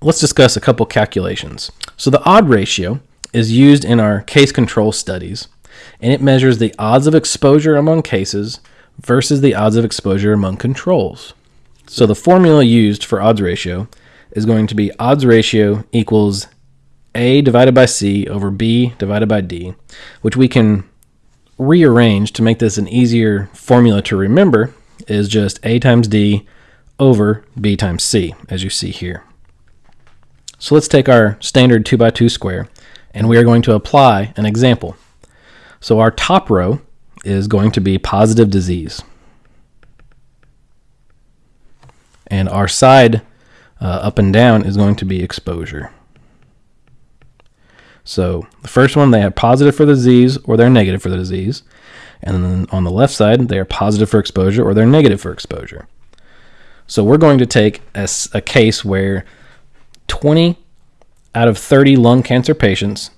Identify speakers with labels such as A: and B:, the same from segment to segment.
A: let's discuss a couple calculations. So the odd ratio is used in our case control studies, and it measures the odds of exposure among cases versus the odds of exposure among controls. So the formula used for odds ratio is going to be odds ratio equals A divided by C over B divided by D, which we can rearrange to make this an easier formula to remember is just A times D over B times C, as you see here. So let's take our standard 2 by 2 square, and we are going to apply an example. So our top row is going to be positive disease. And our side uh, up and down is going to be exposure. So the first one, they have positive for the disease or they're negative for the disease. And then on the left side, they are positive for exposure or they're negative for exposure. So we're going to take a, a case where 20 out of 30 lung cancer patients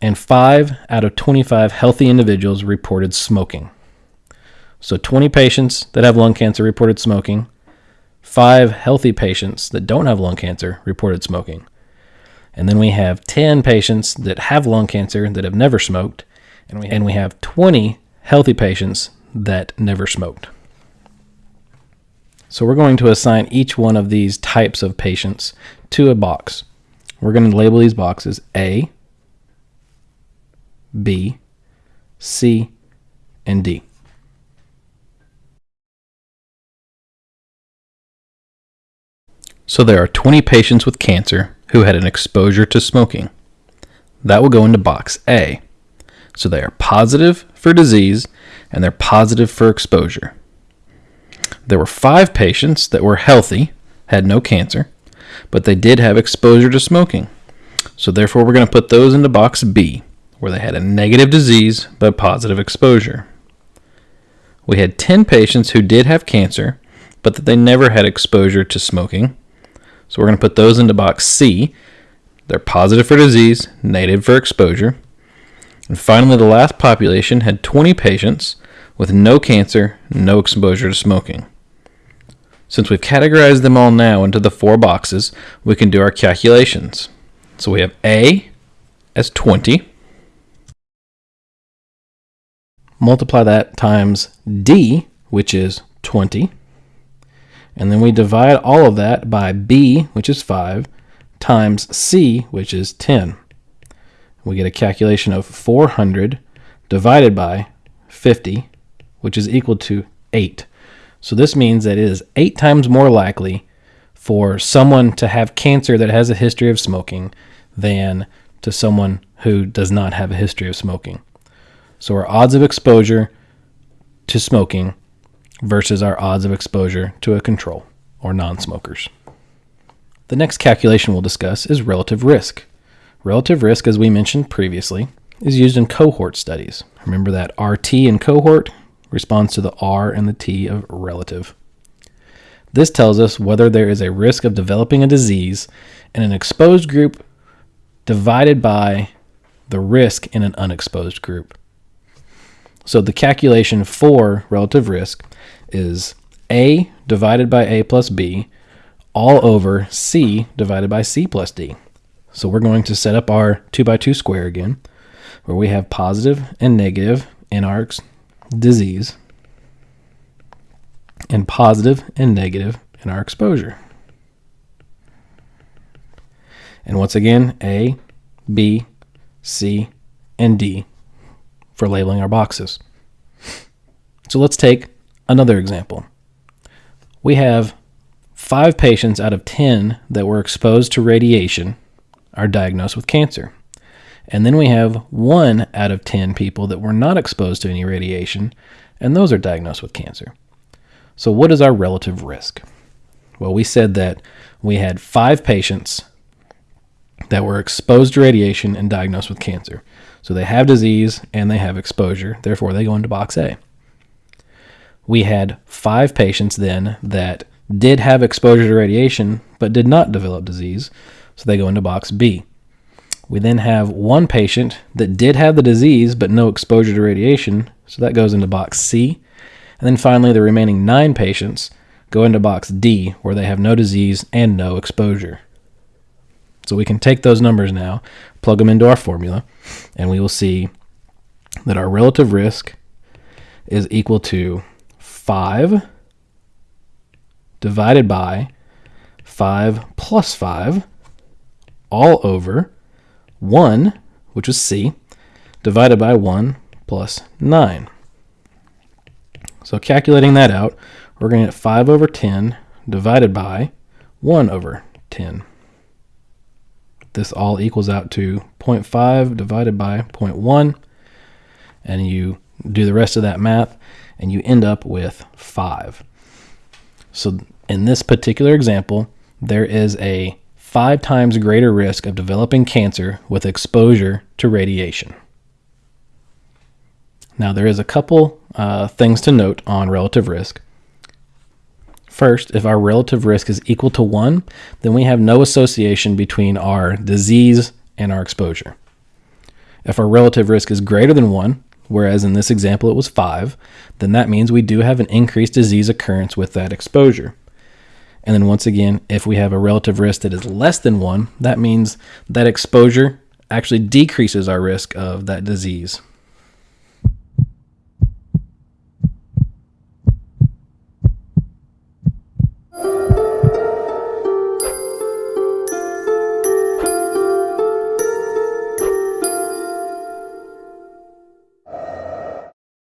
A: and 5 out of 25 healthy individuals reported smoking. So 20 patients that have lung cancer reported smoking, 5 healthy patients that don't have lung cancer reported smoking. And then we have 10 patients that have lung cancer that have never smoked, and we, and we have 20 healthy patients that never smoked. So we're going to assign each one of these types of patients to a box. We're going to label these boxes A, B, C, and D. So there are 20 patients with cancer who had an exposure to smoking. That will go into box A. So they are positive for disease and they're positive for exposure. There were five patients that were healthy, had no cancer, but they did have exposure to smoking. So therefore, we're going to put those into box B, where they had a negative disease but positive exposure. We had 10 patients who did have cancer, but that they never had exposure to smoking. So we're going to put those into box C. They're positive for disease, negative for exposure. And finally, the last population had 20 patients with no cancer, no exposure to smoking. Since we've categorized them all now into the four boxes, we can do our calculations. So we have A as 20. Multiply that times D, which is 20. And then we divide all of that by B, which is 5, times C, which is 10. We get a calculation of 400 divided by 50, which is equal to 8. So this means that it is eight times more likely for someone to have cancer that has a history of smoking than to someone who does not have a history of smoking. So our odds of exposure to smoking versus our odds of exposure to a control or non smokers. The next calculation we'll discuss is relative risk. Relative risk, as we mentioned previously, is used in cohort studies. Remember that RT in cohort responds to the R and the T of relative. This tells us whether there is a risk of developing a disease in an exposed group divided by the risk in an unexposed group. So the calculation for relative risk is A divided by A plus B all over C divided by C plus D. So we're going to set up our 2 by 2 square again, where we have positive and negative in our disease and positive and negative in our exposure. And once again, A, B, C, and D for labeling our boxes. So let's take another example. We have five patients out of 10 that were exposed to radiation are diagnosed with cancer. And then we have one out of 10 people that were not exposed to any radiation, and those are diagnosed with cancer. So, what is our relative risk? Well, we said that we had five patients that were exposed to radiation and diagnosed with cancer. So, they have disease and they have exposure, therefore, they go into box A. We had five patients then that did have exposure to radiation but did not develop disease, so they go into box B. We then have one patient that did have the disease but no exposure to radiation, so that goes into box C. And then finally, the remaining nine patients go into box D, where they have no disease and no exposure. So we can take those numbers now, plug them into our formula, and we will see that our relative risk is equal to 5 divided by 5 plus 5 all over 1, which is C, divided by 1 plus 9. So calculating that out, we're going to get 5 over 10 divided by 1 over 10. This all equals out to 0.5 divided by 0.1. And you do the rest of that math, and you end up with 5. So in this particular example, there is a five times greater risk of developing cancer with exposure to radiation. Now, there is a couple uh, things to note on relative risk. First, if our relative risk is equal to 1, then we have no association between our disease and our exposure. If our relative risk is greater than 1, whereas in this example it was 5, then that means we do have an increased disease occurrence with that exposure. And then once again, if we have a relative risk that is less than 1, that means that exposure actually decreases our risk of that disease.